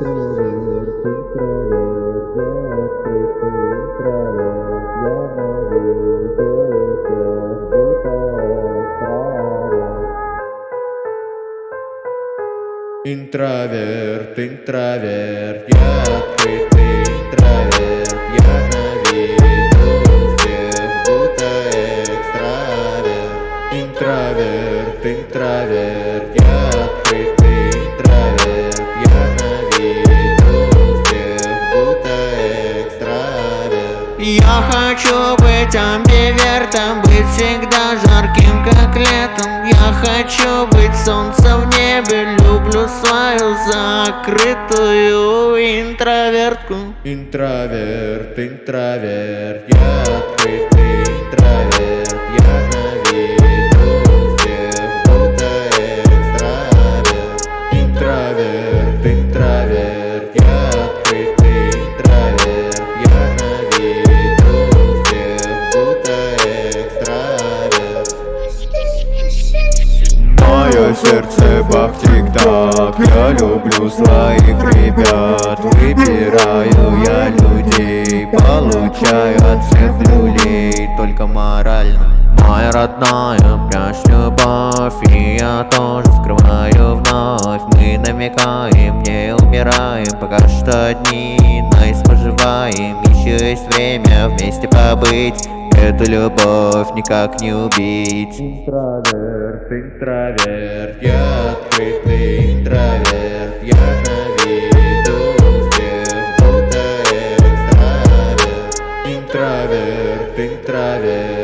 интроверт, интроверт, я открытый интроверт, я наведу всех, будто экстраверт. Интроверт, интроверт, я открытый интроверт, я на виду всех, будто экстраверт. Интроверт, интроверт, я Я хочу быть амбивертом, быть всегда жарким, как летом. Я хочу быть солнцем в небе, люблю свою закрытую интровертку. Интроверт, интроверт, я открытый интроверт, я на виду всех, будто экстраверт. Интроверт, сердце бах-тик-так Я люблю своих ребят. Выбираю я людей Получаю от всех люлей. Только морально. Моя родная, прячь любовь И я тоже скрываю вновь. Мы намекаем, не умираем. Пока что одни, но поживаем Еще есть время вместе побыть Эту любовь никак не убить. Интроверт, интроверт, я открытый интроверт. Я на виду всех, будто экстраверт. Интроверт, интроверт.